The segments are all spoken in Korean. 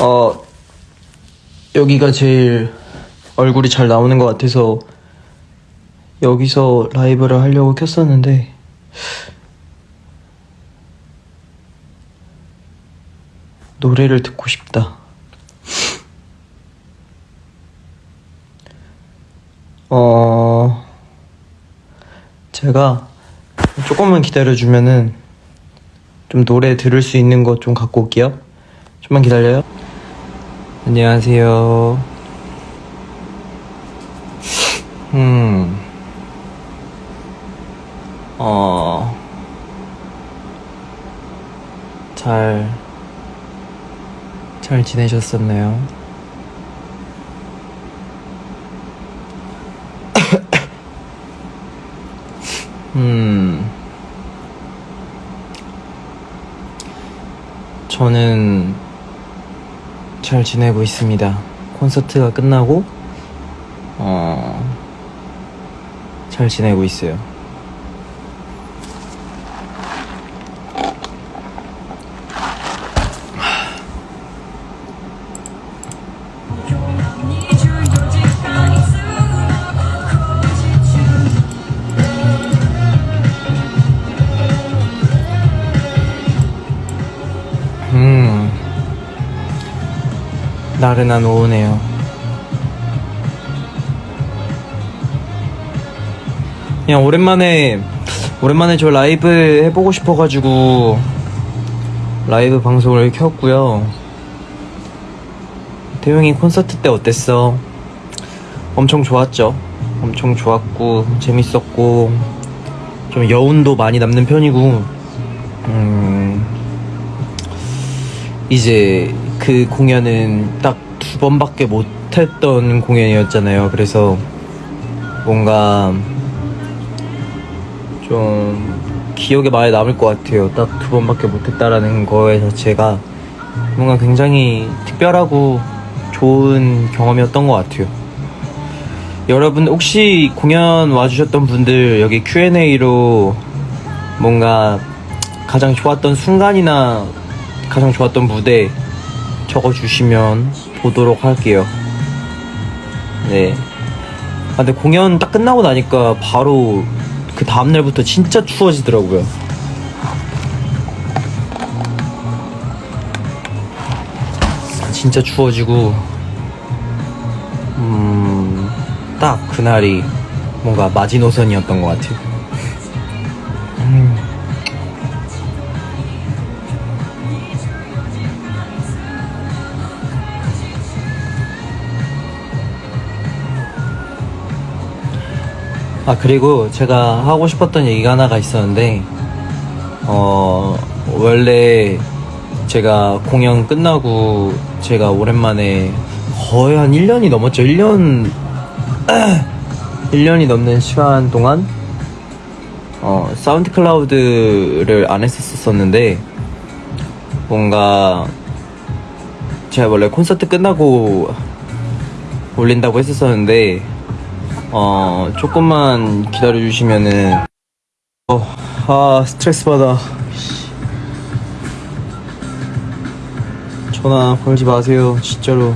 어, 여기가 제일 얼굴이 잘 나오는 것 같아서 여기서 라이브를 하려고 켰었는데 노래를 듣고 싶다. 어, 제가 조금만 기다려주면은 좀 노래 들을 수 있는 것 좀 갖고 올게요. 좀만 기다려요. 안녕하세요. 음, 어, 잘, 잘 지내셨었나요? 음, 저는 잘 지내고 있습니다. 콘서트가 끝나고, 어, 잘 지내고 있어요. 나른한 오후네요. 그냥 오랜만에, 오랜만에 저 라이브 해보고 싶어가지고, 라이브 방송을 켰고요. 태용이 콘서트 때 어땠어? 엄청 좋았죠? 엄청 좋았고, 재밌었고, 좀 여운도 많이 남는 편이고, 음, 이제 그 공연은 딱 두 번밖에 못 했던 공연이었잖아요. 그래서 뭔가 좀 기억에 많이 남을 것 같아요. 딱 두 번밖에 못했다라는 거에 자체가 뭔가 굉장히 특별하고 좋은 경험이었던 것 같아요. 여러분 혹시 공연 와주셨던 분들 여기 Q&A로 뭔가 가장 좋았던 순간이나 가장 좋았던 무대 적어주시면 보도록 할게요. 네. 아, 근데 공연 딱 끝나고 나니까 바로 그 다음날부터 진짜 추워지더라고요. 진짜 추워지고, 음, 딱 그날이 뭔가 마지노선이었던 것 같아요. 아 그리고 제가 하고 싶었던 얘기가 하나가 있었는데 어 원래 제가 공연 끝나고 제가 오랜만에 거의 한 1년이 넘었죠. 1년 1년이 넘는 시간 동안 어 사운드 클라우드를 안 했었었는데 뭔가 제가 원래 콘서트 끝나고 올린다고 했었었는데 어 조금만 기다려 주시면은. 어 아 스트레스 받아. 전화 걸지 마세요 진짜로.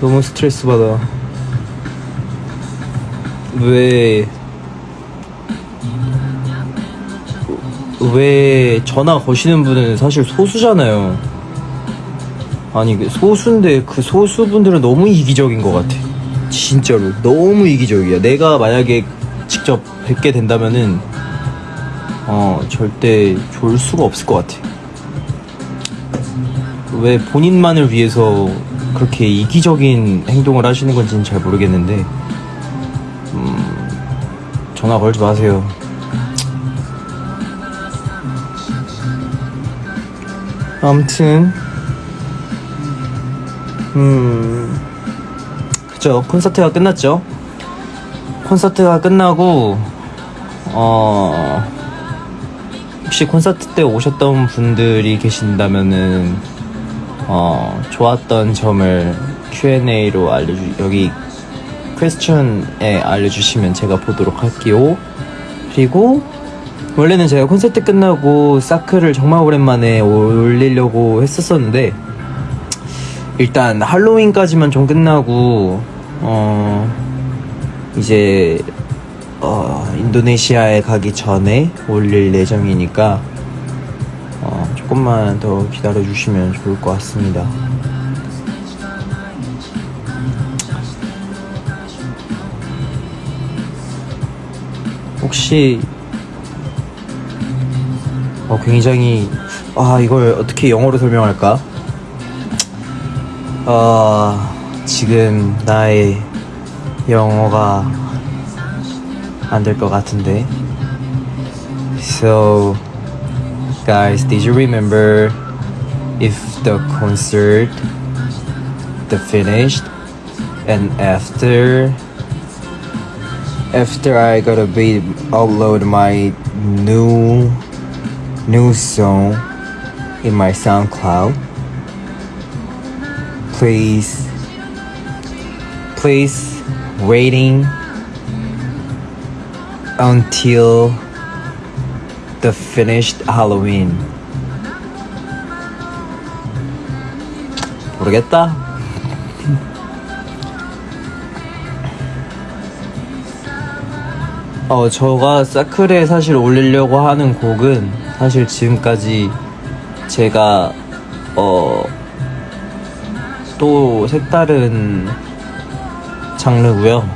너무 스트레스 받아. 왜? 왜 전화 거시는 분은 사실 소수잖아요. 아니 그 소수인데 그 소수분들은 너무 이기적인 것 같아. 진짜로 너무 이기적이야. 내가 만약에 직접 뵙게 된다면은 어 절대 좋을 수가 없을 것 같아. 왜 본인만을 위해서 그렇게 이기적인 행동을 하시는 건지는 잘 모르겠는데 음, 전화 걸지 마세요. 아무튼 음 그죠 콘서트가 끝났죠. 콘서트가 끝나고 어 혹시 콘서트 때 오셨던 분들이 계신다면은 어 좋았던 점을 Q&A로 알려주 여기 퀘스천에 알려주시면 제가 보도록 할게요. 그리고 원래는 제가 콘서트 끝나고 사크를 정말 오랜만에 올리려고 했었었는데 일단 할로윈까지만 좀 끝나고 어 이제 어 인도네시아에 가기 전에 올릴 예정이니까 어 조금만 더 기다려 주시면 좋을 것 같습니다. 혹시 어 굉장히 아 이걸 어떻게 영어로 설명할까? 어 지금 나의 영어가 안 될 것 같은데. So guys, did you remember if the concert the finished and after after I gotta be upload my new new song in my SoundCloud. Please please waiting until the finished Halloween. 모르겠다. 어, 저가 사클에 사실 올리려고 하는 곡은 사실 지금까지 제가 어, 또 색다른 장르고요.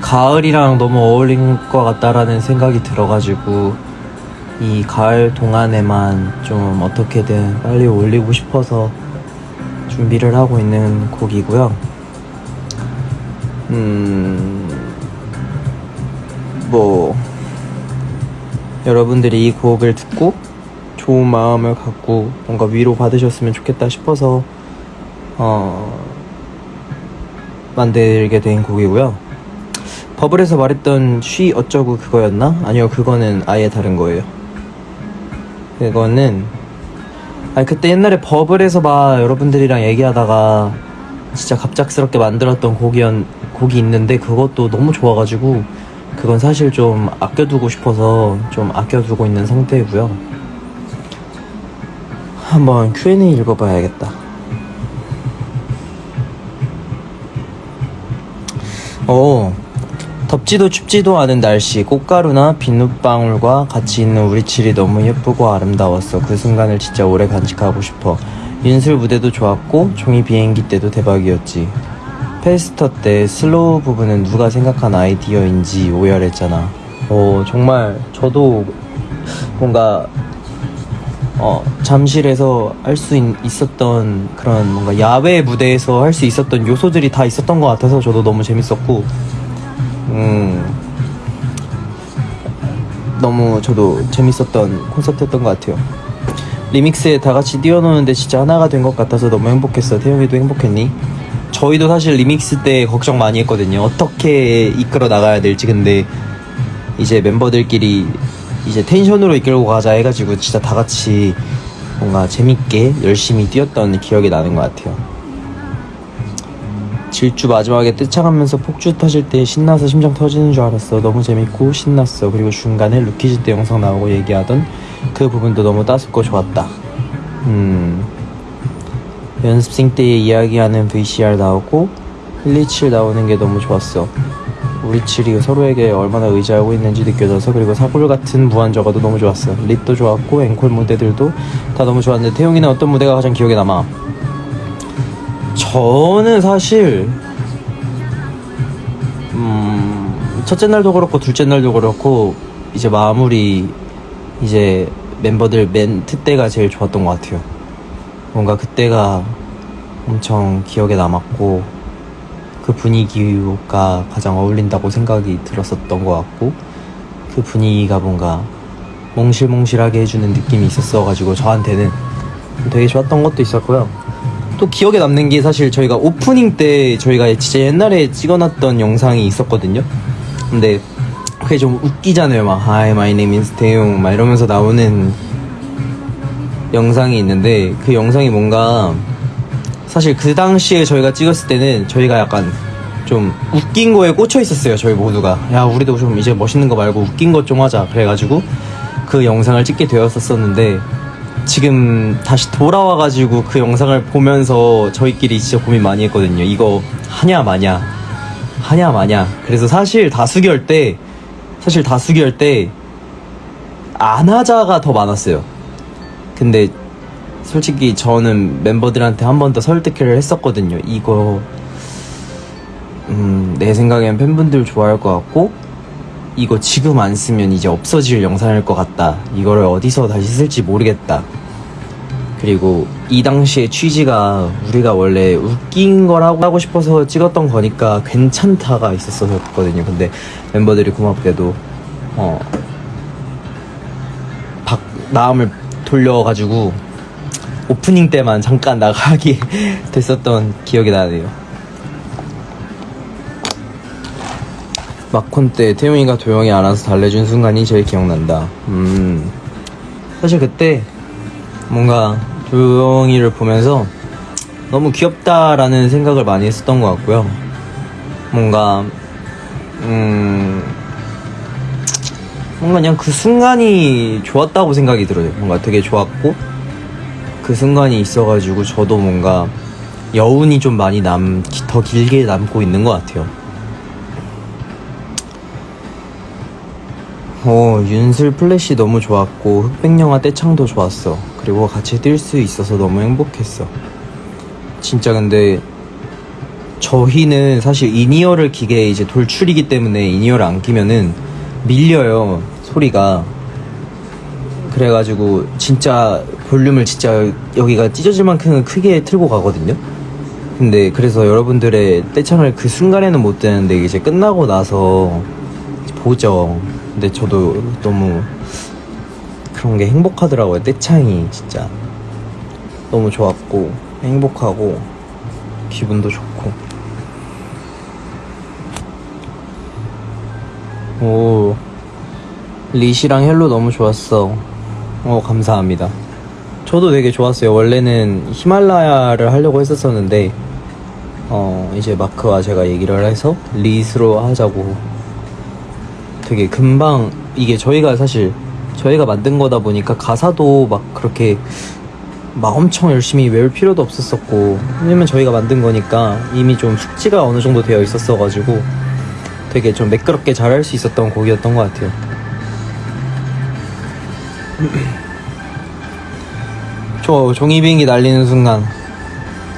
가을이랑 너무 어울린 것 같다라는 생각이 들어가지고 이 가을 동안에만 좀 어떻게든 빨리 올리고 싶어서 준비를 하고 있는 곡이고요. 음, 뭐, 여러분들이 이 곡을 듣고 좋은 마음을 갖고 뭔가 위로 받으셨으면 좋겠다 싶어서, 어, 만들게 된 곡이고요. 버블에서 말했던 쉬 어쩌고 그거였나? 아니요, 그거는 아예 다른 거예요. 그거는 아니 그때 옛날에 버블에서 막 여러분들이랑 얘기하다가 진짜 갑작스럽게 만들었던 곡이었, 곡이 있는데 그것도 너무 좋아가지고 그건 사실 좀 아껴두고 싶어서 좀 아껴두고 있는 상태이고요. 한번 Q&A 읽어봐야겠다. 어, 덥지도 춥지도 않은 날씨, 꽃가루나 비눗방울과 같이 있는 우리 칠이 너무 예쁘고 아름다웠어. 그 순간을 진짜 오래 간직하고 싶어. 윤슬 무대도 좋았고, 종이 비행기 때도 대박이었지. Faster 때 slow 부분은 누가 생각한 아이디어인지 오열했잖아. 어, 정말 저도 뭔가 어, 잠실에서 할 수 있었던 그런 뭔가 야외 무대에서 할 수 있었던 요소들이 다 있었던 것 같아서 저도 너무 재밌었고, 음, 너무 저도 재밌었던 콘서트였던 것 같아요. 리믹스에 다 같이 뛰어노는데 진짜 하나가 된 것 같아서 너무 행복했어. 태용이도 행복했니? 저희도 사실 리믹스 때 걱정 많이 했거든요. 어떻게 이끌어 나가야 될지. 근데 이제 멤버들끼리 이제 텐션으로 이끌고 가자 해가지고 진짜 다 같이 뭔가 재밌게 열심히 뛰었던 기억이 나는 것 같아요. 질주 마지막에 떼창하면서 폭주 터질 때 신나서 심장 터지는 줄 알았어. 너무 재밌고 신났어. 그리고 중간에 루키즈 때 영상 나오고 얘기하던 그 부분도 너무 따숩고 좋았다. 음. 연습생 때 이야기하는 VCR 나오고 힐리칠 나오는 게 너무 좋았어. 우리 칠이 서로에게 얼마나 의지하고 있는지 느껴져서 그리고 사골 같은 무한저가도 너무 좋았어. 립도 좋았고 앵콜 무대들도 다 너무 좋았는데 태용이는 어떤 무대가 가장 기억에 남아? 저는 사실 음, 첫째 날도 그렇고 둘째 날도 그렇고 이제 마무리 이제 멤버들 멘트 때가 제일 좋았던 것 같아요. 뭔가 그때가 엄청 기억에 남았고 그 분위기가 가장 어울린다고 생각이 들었었던 것 같고 그 분위기가 뭔가 몽실몽실하게 해주는 느낌이 있었어가지고 저한테는 되게 좋았던 것도 있었고요. 또 기억에 남는 게 사실 저희가 오프닝 때 저희가 진짜 옛날에 찍어놨던 영상이 있었거든요. 근데 그게 좀 웃기잖아요. 막 Hi, my name is 태용 막 이러면서 나오는 영상이 있는데 그 영상이 뭔가 사실 그 당시에 저희가 찍었을 때는 저희가 약간 좀 웃긴 거에 꽂혀 있었어요. 저희 모두가 야 우리도 좀 이제 멋있는 거 말고 웃긴 것 좀 하자. 그래가지고 그 영상을 찍게 되었었었는데 지금 다시 돌아와가지고 그 영상을 보면서 저희끼리 진짜 고민 많이 했거든요. 이거 하냐 마냐 하냐 마냐. 그래서 사실 다수결 때 사실 다수결 때 안 하자가 더 많았어요. 근데 솔직히 저는 멤버들한테 한 번 더 설득을 했었거든요. 이거 음, 내 생각엔 팬분들 좋아할 것 같고 이거 지금 안 쓰면 이제 없어질 영상일 것 같다. 이거를 어디서 다시 쓸지 모르겠다. 그리고 이 당시의 취지가 우리가 원래 웃긴 걸 하고 하고 싶어서 찍었던 거니까 괜찮다가 있었었거든요. 근데 멤버들이 고맙게도 어, 박, 마음을 돌려가지고 오프닝 때만 잠깐 나가게 됐었던 기억이 나네요. 마콘 때 태용이가 도영이 안아서 달래준 순간이 제일 기억난다. 음, 사실 그때 뭔가 도영이를 보면서 너무 귀엽다라는 생각을 많이 했었던 것 같고요. 뭔가, 음, 뭔가 그냥 그 순간이 좋았다고 생각이 들어요. 뭔가 되게 좋았고, 그 순간이 있어가지고 저도 뭔가 여운이 좀 많이 남, 더 길게 남고 있는 것 같아요. 어, 윤슬 플래시 너무 좋았고, 흑백영화 떼창도 좋았어. 그리고 같이 뛸 수 있어서 너무 행복했어. 진짜 근데, 저희는 사실 in-ear를 기계 이제 돌출이기 때문에 인이어를 안 끼면은 밀려요, 소리가. 그래가지고, 진짜 볼륨을 진짜 여기가 찢어질 만큼 크게 틀고 가거든요? 근데 그래서 여러분들의 떼창을 그 순간에는 못 듣는데 이제 끝나고 나서 보죠. 근데 저도 너무 그런 게 행복하더라고요. 떼창이 진짜 너무 좋았고 행복하고 기분도 좋고. 오 리시랑 Hello 너무 좋았어. 어 감사합니다. 저도 되게 좋았어요. 원래는 히말라야를 하려고 했었었는데 어 이제 마크와 제가 얘기를 해서 리스로 하자고 되게 금방 이게 저희가 사실 저희가 만든 거다 보니까 가사도 막 그렇게 막 엄청 열심히 외울 필요도 없었었고 왜냐면 저희가 만든 거니까 이미 좀 숙지가 어느 정도 되어 있었어가지고 되게 좀 매끄럽게 잘할 수 있었던 곡이었던 것 같아요. 저 종이 비행기 날리는 순간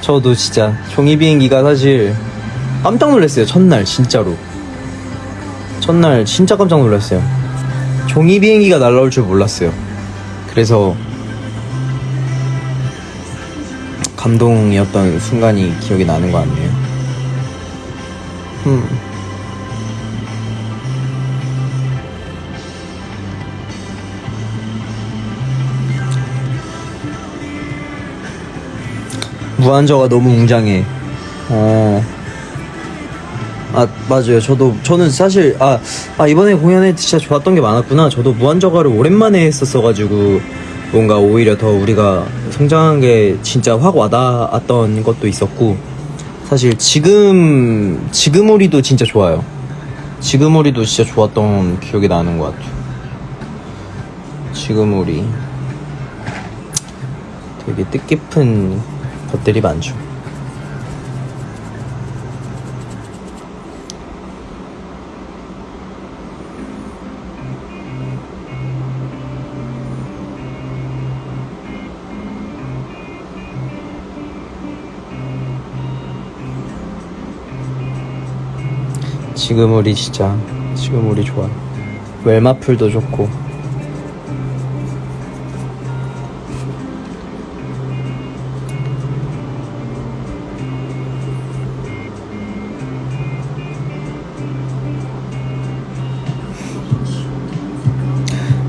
저도 진짜 종이 비행기가 사실 깜짝 놀랐어요 첫날 진짜로 첫날 진짜 깜짝 놀랐어요. 종이 비행기가 날라올 줄 몰랐어요. 그래서 감동이었던 순간이 기억이 나는 것 같네요. 음. 무한저가 너무 웅장해. 어. 아 맞아요. 저도 저는 사실 아, 아 이번에 공연에 진짜 좋았던 게 많았구나. 저도 무한저가를 오랜만에 했었어가지고 뭔가 오히려 더 우리가 성장한 게 진짜 확 와닿았던 것도 있었고 사실 지금 지금 우리도 진짜 좋아요. 지금 우리도 진짜 좋았던 기억이 나는 것 같아요. 지금 우리 되게 뜻깊은 것들이 많죠. 지금 우리 진짜 지금 우리 좋아. 웰마풀도 좋고.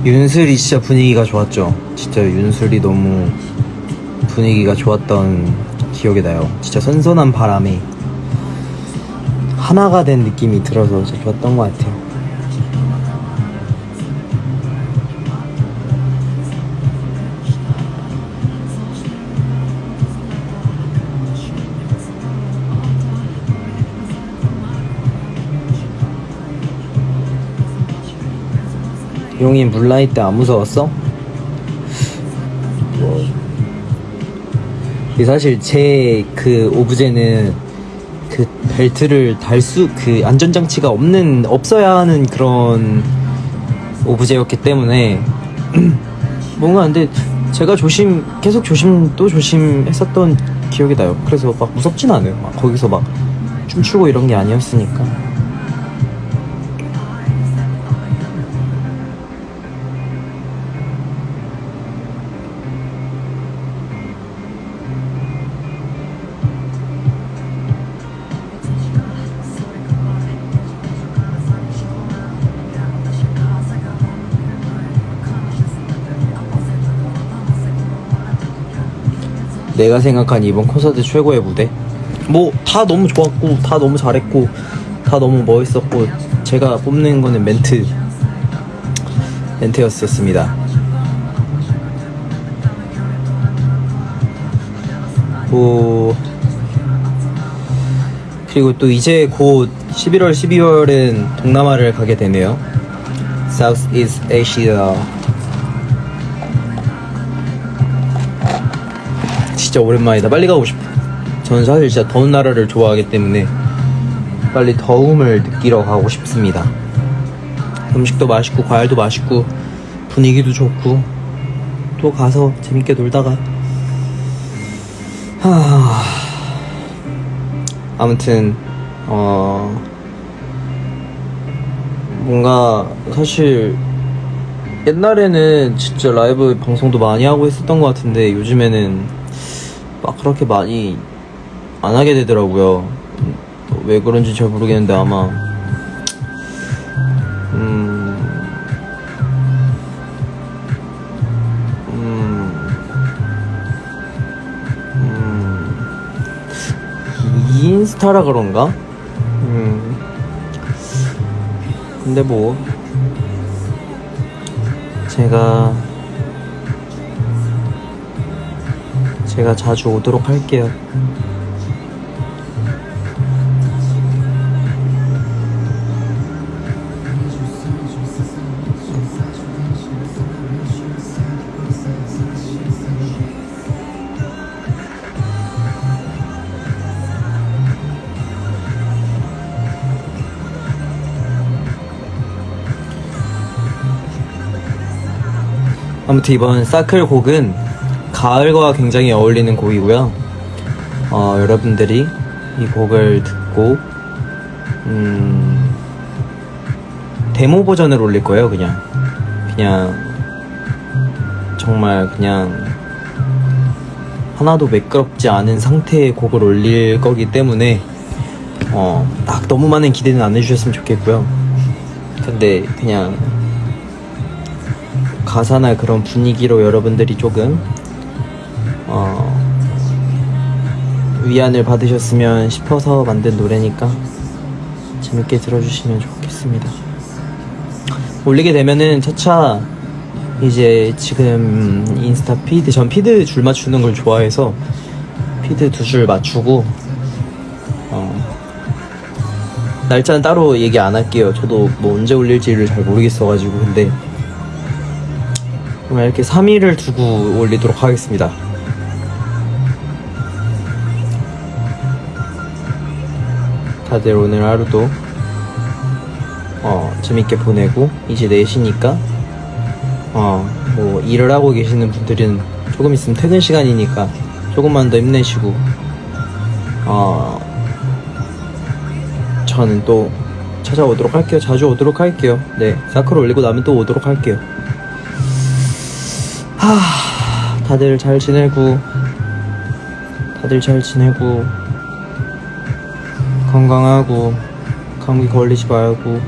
윤슬이 진짜 분위기가 좋았죠. 진짜 윤슬이 너무 분위기가 좋았던 기억이 나요. 진짜 선선한 바람에 하나가 된 느낌이 들어서 진짜 좋았던 것 같아요. 용이 물라이 때 안 무서웠어? 이 사실 제 그 오브제는 그 벨트를 달 수 그 안전장치가 없는 없어야 하는 그런 오브제였기 때문에 뭔가 근데 제가 조심 계속 조심 또 조심했었던 기억이 나요. 그래서 막 무섭진 않아요. 막 거기서 막 춤추고 이런 게 아니었으니까. 내가 생각한 이번 콘서트 최고의 무대? 뭐 다 너무 좋았고 다 너무 잘했고 다 너무 멋있었고 제가 뽑는 거는 멘트 멘트였었습니다. 뭐 그리고 또 이제 곧 11월 12월은 동남아를 가게 되네요. Southeast Asia 진짜 오랜만이다. 빨리 가고 싶어. 저는 사실 진짜 더운 나라를 좋아하기 때문에 빨리 더움을 느끼러 가고 싶습니다. 음식도 맛있고 과일도 맛있고 분위기도 좋고 또 가서 재밌게 놀다가 하... 아무튼 어 뭔가 사실 옛날에는 진짜 라이브 방송도 많이 하고 했었던 것 같은데 요즘에는 막 그렇게 많이 안 하게 되더라고요. 음, 왜 그런지 잘 모르겠는데 아마 음, 음, 음, 인스타라 그런가? 음, 근데 뭐 제가 제가 자주 오도록 할게요. 아무튼 이번 사클 곡은 가을과 굉장히 어울리는 곡이고요. 어, 여러분들이 이 곡을 듣고 음, 데모 버전을 올릴 거예요. 그냥 그냥 정말 그냥 하나도 매끄럽지 않은 상태의 곡을 올릴 거기 때문에 어, 딱 너무 많은 기대는 안 해주셨으면 좋겠고요. 근데 그냥 가사나 그런 분위기로 여러분들이 조금 어, 위안을 받으셨으면 싶어서 만든 노래니까 재밌게 들어주시면 좋겠습니다. 올리게 되면은 차차 이제 지금 인스타 피드 전 피드 줄 맞추는 걸 좋아해서 피드 두 줄 맞추고 어, 날짜는 따로 얘기 안 할게요. 저도 뭐 언제 올릴지를 잘 모르겠어가지고 근데 그럼 이렇게 3일을 두고 올리도록 하겠습니다. 다들 오늘 하루도 어, 재밌게 보내고 이제 4시니까 어, 뭐 일을 하고 계시는 분들은 조금 있으면 퇴근 시간이니까 조금만 더 힘내시고 어, 저는 또 찾아오도록 할게요. 자주 오도록 할게요. 네, 사클 올리고 나면 또 오도록 할게요. 하, 다들 잘 지내고 다들 잘 지내고 건강하고 감기 걸리지 말고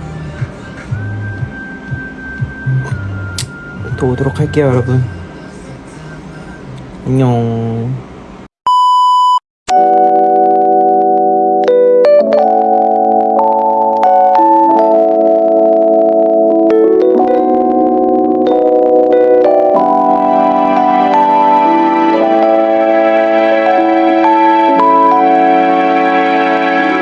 또 오도록 할게요 여러분. 안녕